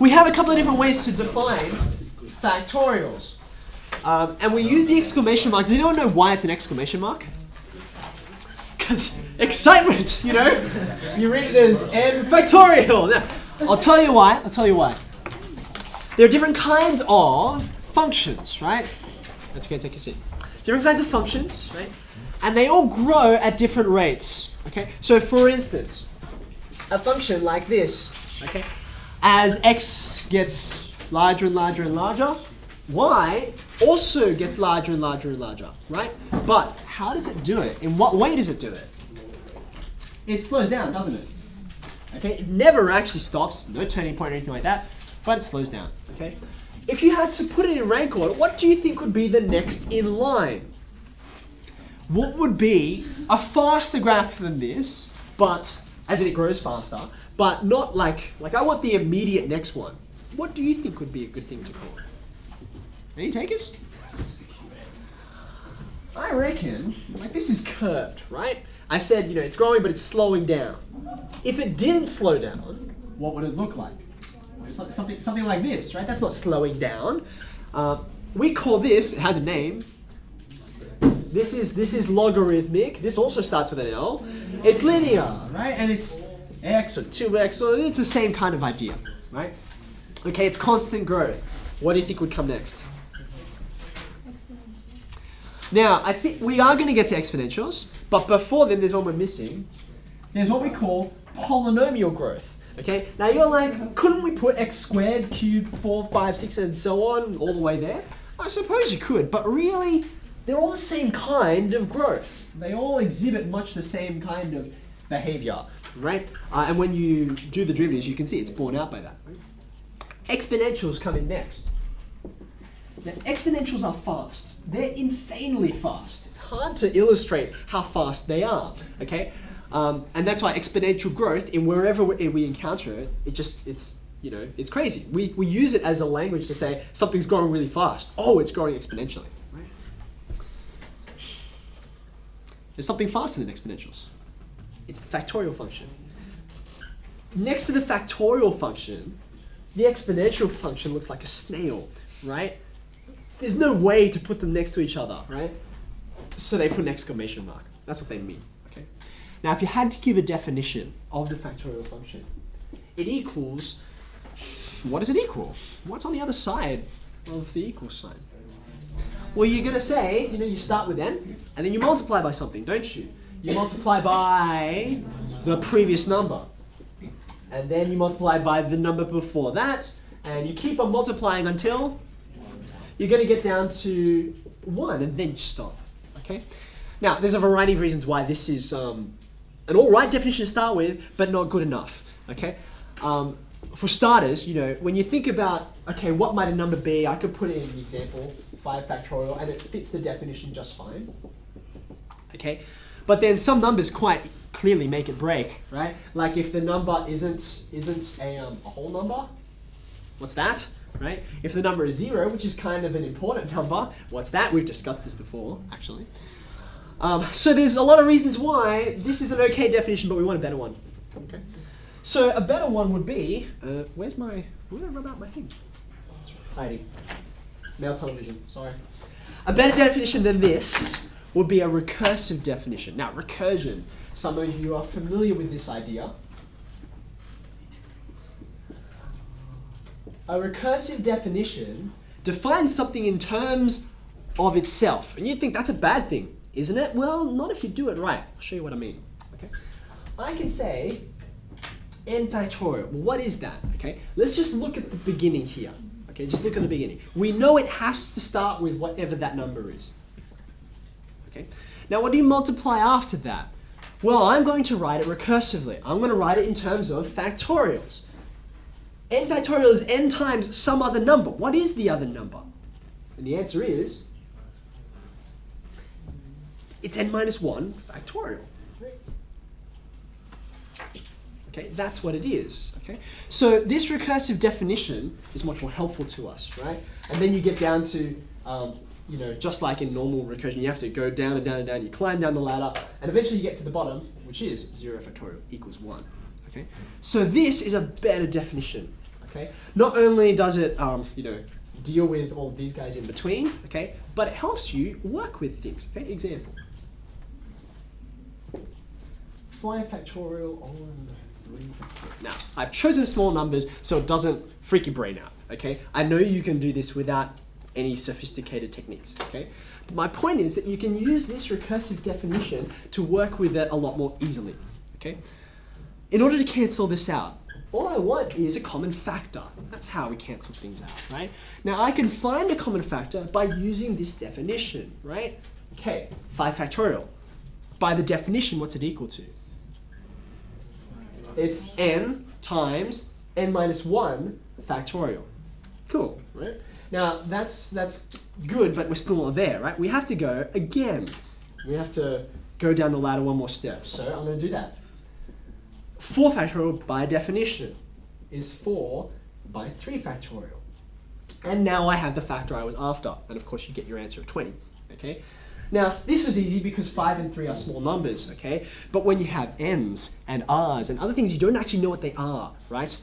we have a couple of different ways to define factorials. Um, and we use the exclamation mark. Does anyone know why it's an exclamation mark? Because excitement, you know? You read it as n factorial. Now, I'll tell you why. I'll tell you why. There are different kinds of functions, right? That's okay, take a seat. Different kinds of functions, right? And they all grow at different rates, okay? So for instance, a function like this, okay? As x gets larger and larger and larger, y also gets larger and larger and larger, right? But how does it do it? In what way does it do it? It slows down, doesn't it? Okay, it never actually stops, no turning point or anything like that, but it slows down, okay? If you had to put it in rank order, what do you think would be the next in line? What would be a faster graph than this, but as it grows faster, but not like, like I want the immediate next one. What do you think would be a good thing to call it? Any takers? I reckon, like this is curved, right? I said, you know, it's growing, but it's slowing down. If it didn't slow down, what would it look like? It's like something, something like this, right? That's not slowing down. Uh, we call this, it has a name. This is, this is logarithmic. This also starts with an L. It's linear, right? And it's x or 2x, or it's the same kind of idea, right? Okay, it's constant growth. What do you think would come next? Now, I think we are going to get to exponentials, but before then, there's one we're missing. There's what we call polynomial growth. Okay, now you're like, couldn't we put x squared, cubed, 4, 5, 6, and so on all the way there? I suppose you could, but really, they're all the same kind of growth. They all exhibit much the same kind of behavior, right? Uh, and when you do the derivatives, you can see it's borne out by that. Right? Exponentials come in next. Now, exponentials are fast. They're insanely fast. It's hard to illustrate how fast they are, okay? Um, and that's why exponential growth, in wherever we, encounter it, it just, it's, you know, it's crazy. We, we use it as a language to say something's growing really fast. Oh, it's growing exponentially? There's something faster than exponentials. It's the factorial function. Next to the factorial function, the exponential function looks like a snail, right? There's no way to put them next to each other, right? So they put an exclamation mark. That's what they mean, okay? Now, if you had to give a definition of the factorial function, it equals, what does it equal? What's on the other side of the equal sign? Well, you're going to say, you know, you start with n, and then you multiply by something, don't you? You multiply by the previous number. And then you multiply by the number before that, and you keep on multiplying until you're going to get down to 1 and then stop. Okay. Now, there's a variety of reasons why this is um, an all right definition to start with, but not good enough. Okay. Um, for starters, you know, when you think about, okay, what might a number be? I could put it in the example, 5 factorial, and it fits the definition just fine. Okay. But then some numbers quite clearly make it break, right? Like if the number isn't isn't a, um, a whole number, what's that? right? If the number is zero, which is kind of an important number, what's that? We've discussed this before, actually. Um, so there's a lot of reasons why this is an okay definition, but we want a better one. Okay. So a better one would be, uh, where's my, where did I rub out my thing? Heidi. Male television, sorry. A better definition than this would be a recursive definition. Now, recursion, some of you are familiar with this idea. a recursive definition defines something in terms of itself. And you think that's a bad thing, isn't it? Well, not if you do it right. I'll show you what I mean. Okay, I can say n factorial. Well, what is that? Okay, let's just look at the beginning here. Okay, just look at the beginning. We know it has to start with whatever that number is. Okay, now what do you multiply after that? Well, I'm going to write it recursively. I'm going to write it in terms of factorials n factorial is n times some other number. What is the other number? And the answer is, it's n minus 1 factorial. Okay, that's what it is. Okay, so this recursive definition is much more helpful to us, right? And then you get down to, um, you know, just like in normal recursion, you have to go down and down and down. You climb down the ladder, and eventually you get to the bottom, which is 0 factorial equals 1. Okay, so this is a better definition Okay. Not only does it, um, you know, deal with all these guys in between, okay, but it helps you work with things. Okay. Example. 5 factorial on 3 factorial. Now, I've chosen small numbers so it doesn't freak your brain out, okay? I know you can do this without any sophisticated techniques, okay? But my point is that you can use this recursive definition to work with it a lot more easily, okay? In order to cancel this out, all I want is a common factor. That's how we cancel things out, right? Now I can find a common factor by using this definition, right? Okay, 5 factorial. By the definition, what's it equal to? It's n times n minus 1 factorial. Cool, right? Now that's that's good, but we're still not there, right? We have to go again. We have to go down the ladder one more step. So I'm going to do that. 4 factorial by definition is 4 by 3 factorial. And now I have the factor I was after. And of course you get your answer of 20, okay? Now, this was easy because 5 and 3 are small numbers, okay? But when you have n's and r's and other things, you don't actually know what they are, right?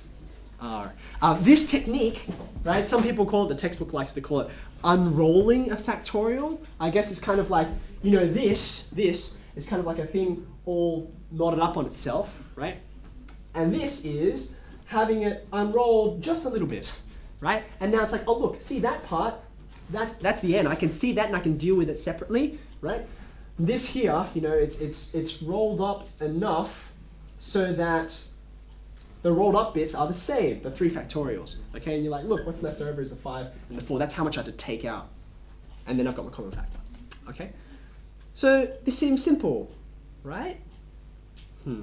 R. Uh, this technique, right, some people call it, the textbook likes to call it unrolling a factorial. I guess it's kind of like, you know, this, this is kind of like a thing all knotted up on itself, right? And this is having it unrolled just a little bit, right? And now it's like, oh look, see that part? That's, that's the end. I can see that and I can deal with it separately, right? This here, you know, it's, it's, it's rolled up enough so that the rolled up bits are the same, the three factorials. Okay, and you're like, look, what's left over is the five and the four. That's how much I had to take out. And then I've got my common factor. Okay? So this seems simple, right? Hmm.